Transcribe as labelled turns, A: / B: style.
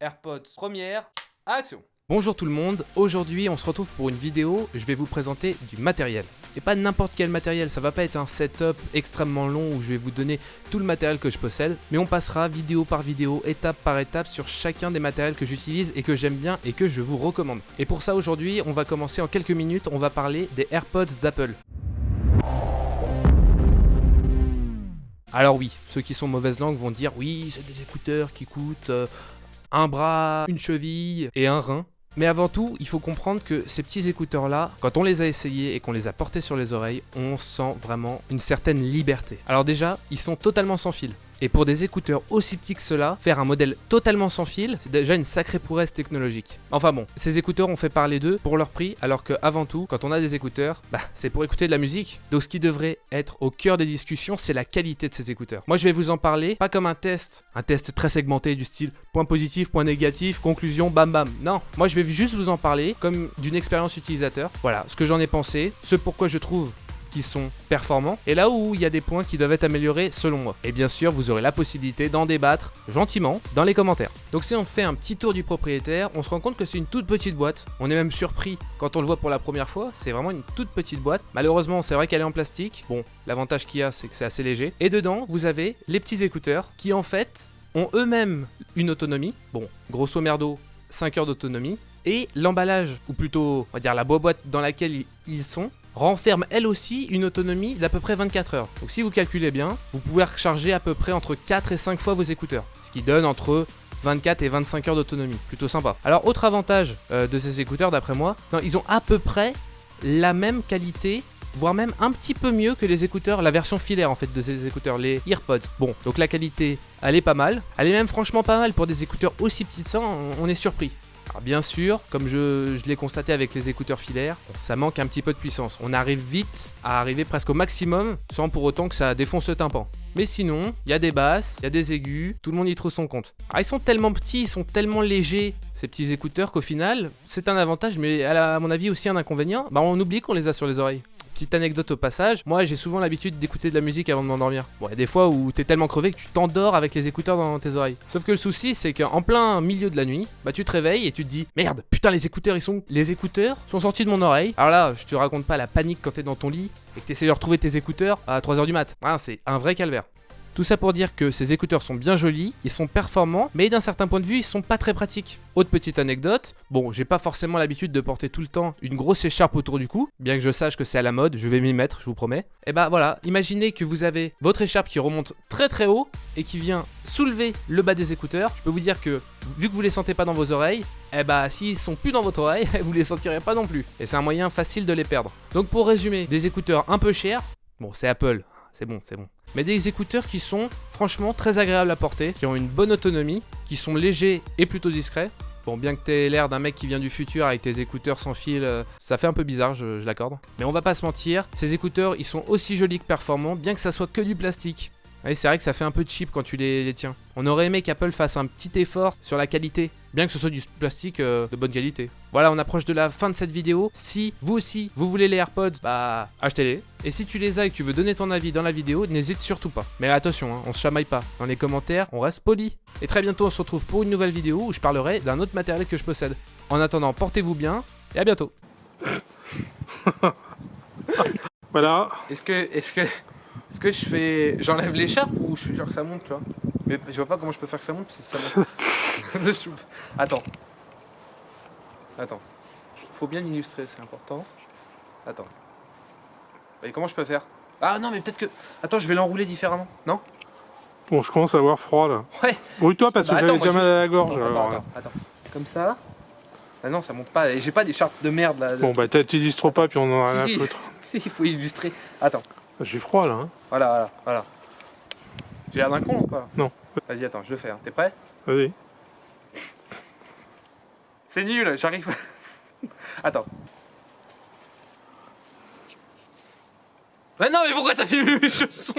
A: AirPods première, action Bonjour tout le monde, aujourd'hui on se retrouve pour une vidéo, je vais vous présenter du matériel. Et pas n'importe quel matériel, ça va pas être un setup extrêmement long où je vais vous donner tout le matériel que je possède, mais on passera vidéo par vidéo, étape par étape sur chacun des matériels que j'utilise et que j'aime bien et que je vous recommande. Et pour ça aujourd'hui, on va commencer en quelques minutes, on va parler des AirPods d'Apple. Alors oui, ceux qui sont mauvaise langue vont dire oui, c'est des écouteurs qui coûtent euh, un bras, une cheville et un rein. Mais avant tout, il faut comprendre que ces petits écouteurs-là, quand on les a essayés et qu'on les a portés sur les oreilles, on sent vraiment une certaine liberté. Alors déjà, ils sont totalement sans fil. Et pour des écouteurs aussi petits que cela, faire un modèle totalement sans fil, c'est déjà une sacrée prouesse technologique. Enfin bon, ces écouteurs ont fait parler d'eux pour leur prix, alors que avant tout, quand on a des écouteurs, bah, c'est pour écouter de la musique. Donc ce qui devrait être au cœur des discussions, c'est la qualité de ces écouteurs. Moi je vais vous en parler, pas comme un test, un test très segmenté du style point positif, point négatif, conclusion, bam bam. Non, moi je vais juste vous en parler comme d'une expérience utilisateur. Voilà, ce que j'en ai pensé, ce pourquoi je trouve sont performants et là où il y a des points qui doivent être améliorés selon moi. Et bien sûr, vous aurez la possibilité d'en débattre gentiment dans les commentaires. Donc si on fait un petit tour du propriétaire, on se rend compte que c'est une toute petite boîte. On est même surpris quand on le voit pour la première fois. C'est vraiment une toute petite boîte. Malheureusement, c'est vrai qu'elle est en plastique. Bon, l'avantage qu'il y a, c'est que c'est assez léger. Et dedans, vous avez les petits écouteurs qui en fait ont eux-mêmes une autonomie. Bon, grosso merdo, 5 heures d'autonomie. Et l'emballage, ou plutôt, on va dire la boîte dans laquelle ils sont, renferme elle aussi une autonomie d'à peu près 24 heures. Donc si vous calculez bien, vous pouvez recharger à peu près entre 4 et 5 fois vos écouteurs, ce qui donne entre 24 et 25 heures d'autonomie, plutôt sympa. Alors autre avantage euh, de ces écouteurs d'après moi, ils ont à peu près la même qualité voire même un petit peu mieux que les écouteurs, la version filaire en fait de ces écouteurs, les EarPods. Bon, donc la qualité, elle est pas mal. Elle est même franchement pas mal pour des écouteurs aussi petits ça, on est surpris. Alors bien sûr, comme je, l'ai constaté avec les écouteurs filaires, ça manque un petit peu de puissance. On arrive vite à arriver presque au maximum sans pour autant que ça défonce le tympan. Mais sinon, il y a des basses, il y a des aigus, tout le monde y trouve son compte. Alors ils sont tellement petits, ils sont tellement légers, ces petits écouteurs, qu'au final, c'est un avantage, mais à, mon avis aussi un inconvénient. Bah on oublie qu'on les a sur les oreilles. Petite anecdote au passage, moi j'ai souvent l'habitude d'écouter de la musique avant de m'endormir. Bon, il y a des fois où t'es tellement crevé que tu t'endors avec les écouteurs dans tes oreilles. Sauf que le souci, c'est qu'en plein milieu de la nuit, bah tu te réveilles et tu te dis Merde, putain, les écouteurs, ils sont. Les écouteurs sont sortis de mon oreille. Alors là, je te raconte pas la panique quand t'es dans ton lit et que t'essayes de retrouver tes écouteurs à 3h du mat. Ah, c'est un vrai calvaire. Tout ça pour dire que ces écouteurs sont bien jolis, ils sont performants, mais d'un certain point de vue, ils sont pas très pratiques. Autre petite anecdote, bon, j'ai pas forcément l'habitude de porter tout le temps une grosse écharpe autour du cou, bien que je sache que c'est à la mode, je vais m'y mettre, je vous promets. Et eh bah voilà, imaginez que vous avez votre écharpe qui remonte très très haut et qui vient soulever le bas des écouteurs. Je peux vous dire que vu que vous les sentez pas dans vos oreilles, eh bah s'ils sont plus dans votre oreille, vous les sentirez pas non plus. Et c'est un moyen facile de les perdre. Donc pour résumer, des écouteurs un peu chers, bon c'est Apple, c'est bon, c'est bon mais des écouteurs qui sont franchement très agréables à porter, qui ont une bonne autonomie, qui sont légers et plutôt discrets. Bon, bien que t'aies l'air d'un mec qui vient du futur avec tes écouteurs sans fil, euh, ça fait un peu bizarre, je, l'accorde. Mais on va pas se mentir, ces écouteurs, ils sont aussi jolis que performants, bien que ça soit que du plastique. C'est vrai que ça fait un peu cheap quand tu les tiens. On aurait aimé qu'Apple fasse un petit effort sur la qualité, bien que ce soit du plastique euh, de bonne qualité. Voilà, on approche de la fin de cette vidéo. Si vous aussi, vous voulez les AirPods, bah achetez-les. Et si tu les as et que tu veux donner ton avis dans la vidéo, n'hésite surtout pas. Mais attention, hein, on se chamaille pas. Dans les commentaires, on reste poli. Et très bientôt, on se retrouve pour une nouvelle vidéo où je parlerai d'un autre matériel que je possède. En attendant, portez-vous bien et à bientôt.
B: voilà.
A: Est-ce que, est-ce que, est-ce que je fais, j'enlève l'écharpe ou je fais genre que ça monte, tu vois? Mais je vois pas comment je peux faire que ça monte. Ça monte. Attends. Attends. Faut bien illustrer, c'est important. Attends. Et comment je peux faire? Ah non, mais peut-être que... Attends, je vais l'enrouler différemment. Non?
B: Bon, je commence à avoir froid, là.
A: Ouais.
B: Brûle-toi, parce que bah, j'avais déjà mal à la gorge.
A: attends, attends, attends, Comme ça. Ah non, ça monte pas. Et j'ai pas d'écharpe de merde, là.
B: Bon, bah, t'illustres pas, puis on en a rien à foutre.
A: Si, il faut illustrer. Attends.
B: J'ai froid, là. Hein.
A: Voilà, voilà, voilà. J'ai l'air d'un con ou pas
B: Non.
A: Vas-y, attends, je le fais. Hein. T'es prêt?
B: Vas-y.
A: C'est nul, j'arrive. Attends. Mais non, mais pourquoi t'as filmé mes chaussons?